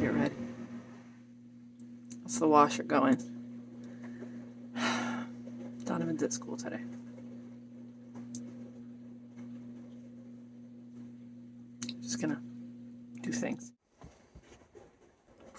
get ready. How's the washer going? Donovan's at school today. Just gonna do things.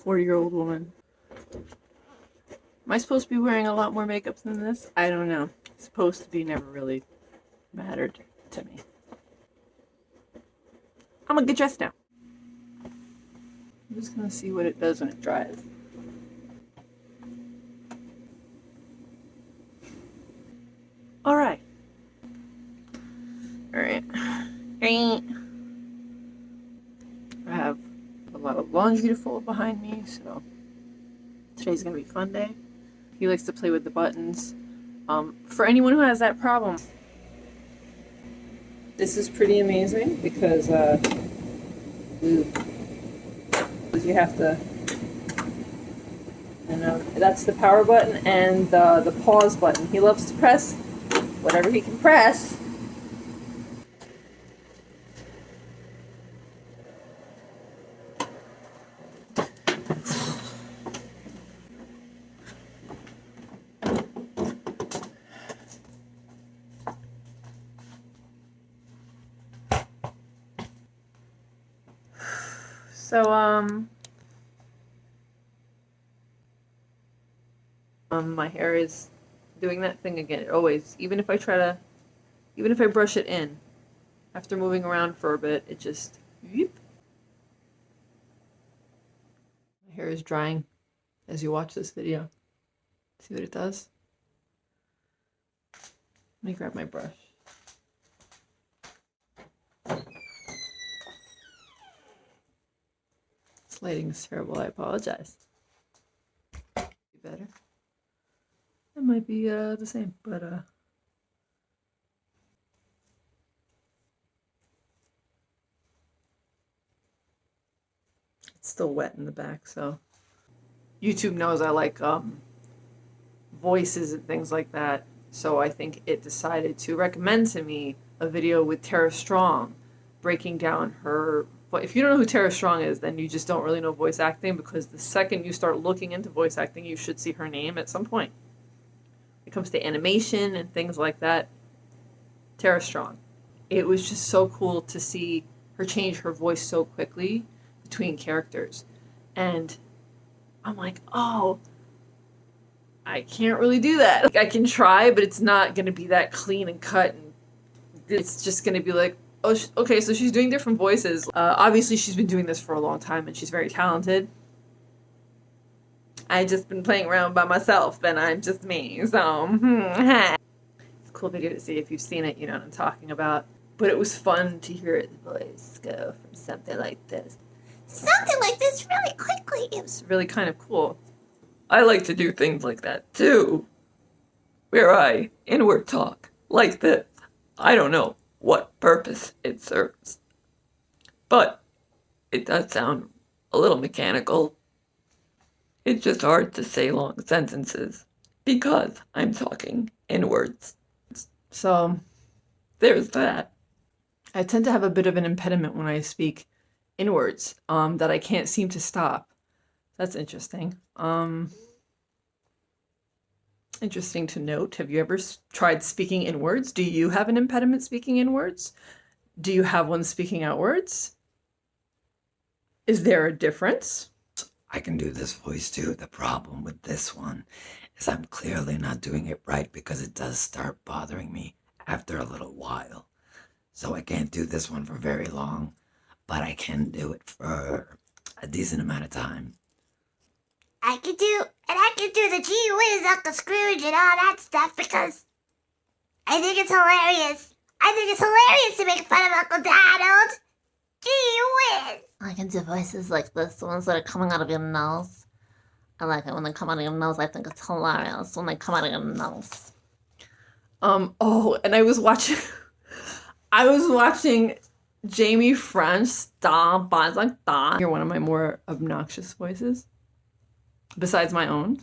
40 year old woman. Am I supposed to be wearing a lot more makeup than this? I don't know. Supposed to be never really mattered to me. I'm gonna get dressed now. I'm just gonna see what it does when it dries. Alright. Alright. Alright. I have a lot of laundry to fold behind me, so today's gonna be fun day. He likes to play with the buttons. Um, for anyone who has that problem, this is pretty amazing because uh, you have to and uh, that's the power button and the, the pause button. He loves to press whatever he can press. So, um, um, my hair is doing that thing again. It always, even if I try to, even if I brush it in, after moving around for a bit, it just. My hair is drying as you watch this video. See what it does? Let me grab my brush. Lighting is terrible. I apologize. Be better. It might be uh, the same, but uh. It's still wet in the back, so. YouTube knows I like um, voices and things like that, so I think it decided to recommend to me a video with Tara Strong breaking down her but if you don't know who Tara Strong is, then you just don't really know voice acting because the second you start looking into voice acting, you should see her name at some point. When it comes to animation and things like that, Tara Strong. It was just so cool to see her change her voice so quickly between characters. And I'm like, oh, I can't really do that. Like, I can try, but it's not going to be that clean and cut. And it's just going to be like, Oh, okay, so she's doing different voices. Uh, obviously, she's been doing this for a long time and she's very talented. I just been playing around by myself and I'm just me, so hmm, It's a cool video to see if you've seen it, you know what I'm talking about. But it was fun to hear his voice go from something like this. Something like this really quickly. It was really kind of cool. I like to do things like that too. Where I inward talk like this. I don't know what purpose it serves. But it does sound a little mechanical. It's just hard to say long sentences because I'm talking in words. So there's that. I tend to have a bit of an impediment when I speak in words um, that I can't seem to stop. That's interesting. Um, Interesting to note. Have you ever tried speaking in words? Do you have an impediment speaking in words? Do you have one speaking outwards? Is there a difference? I can do this voice too. The problem with this one is I'm clearly not doing it right because it does start bothering me after a little while. So I can't do this one for very long, but I can do it for a decent amount of time. I could do, and I could do the gee whiz, Uncle Scrooge, and all that stuff because I think it's hilarious. I think it's hilarious to make fun of Uncle Donald. Gee whiz. I can do voices like this, the ones that are coming out of your nose. I like it when they come out of your nose. I think it's hilarious when they come out of your nose. Um. Oh, and I was watching. I was watching Jamie French stomp. I was like, "Da." You're one of my more obnoxious voices, besides my own.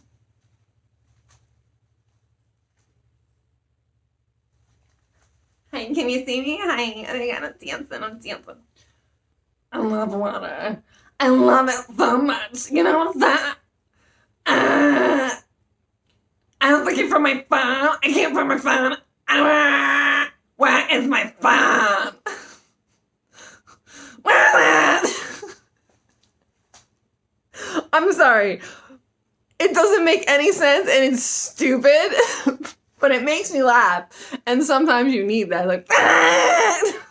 Hi, can you see me? Hi, I gotta dance and I'm dancing. I love water. I love it so much. You know what's that? Ah. I was looking for my phone. I can't find my phone. Ah, where is my phone? Where is it? I'm sorry. It doesn't make any sense and it's stupid, but it makes me laugh. And sometimes you need that. Like.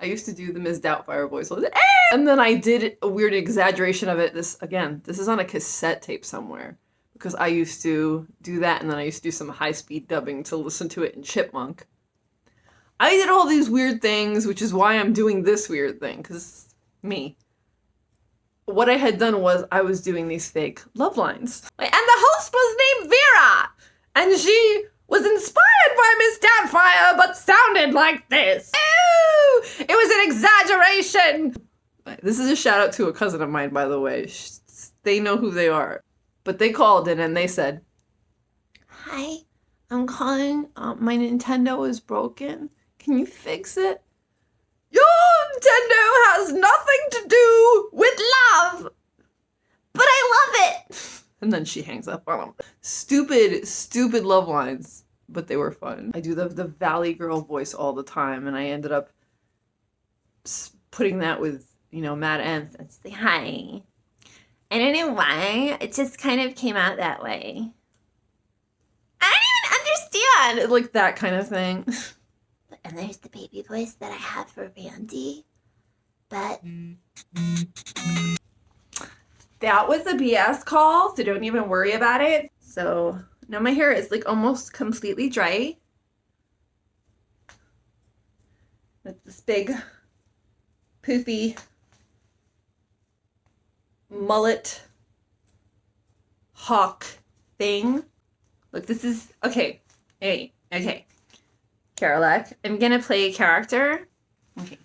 I used to do the Ms. Doubtfire voice. And then I did a weird exaggeration of it. This again, this is on a cassette tape somewhere because I used to do that, and then I used to do some high speed dubbing to listen to it in Chipmunk. I did all these weird things, which is why I'm doing this weird thing because me. What I had done was I was doing these fake love lines, and the host was named Vera, and she was inspired by Miss Doubtfire, but sounded like this. Ooh, it was an exaggeration. This is a shout out to a cousin of mine, by the way. They know who they are, but they called in and they said, "Hi, I'm calling. Uh, my Nintendo is broken. Can you fix it?" Your Nintendo has nothing to do with love, but I love it. And then she hangs up on him. Stupid, stupid love lines, but they were fun. I do the the Valley Girl voice all the time, and I ended up putting that with you know Mad Nth and say hi. I don't know why. It just kind of came out that way. I don't even understand. Like that kind of thing. And there's the baby voice that I have for Randy. But mm. That was a BS call, so don't even worry about it. So now my hair is like almost completely dry. With this big poofy mullet hawk thing. Look, this is okay. Hey, okay. Carolec, I'm gonna play a character. Okay.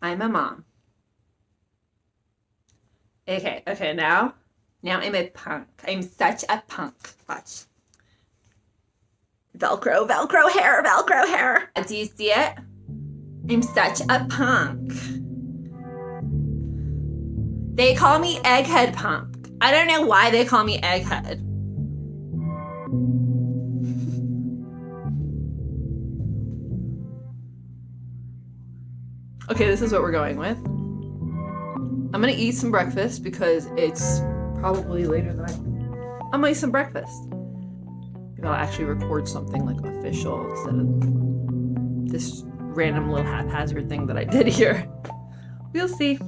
I'm a mom. Okay, okay, now, now I'm a punk. I'm such a punk. Watch. Velcro, Velcro hair, Velcro hair. Do you see it? I'm such a punk. They call me Egghead Punk. I don't know why they call me Egghead. Okay, this is what we're going with. I'm gonna eat some breakfast because it's probably later than I. I'm gonna eat some breakfast. Maybe I'll actually record something like official instead of this random little haphazard thing that I did here. We'll see.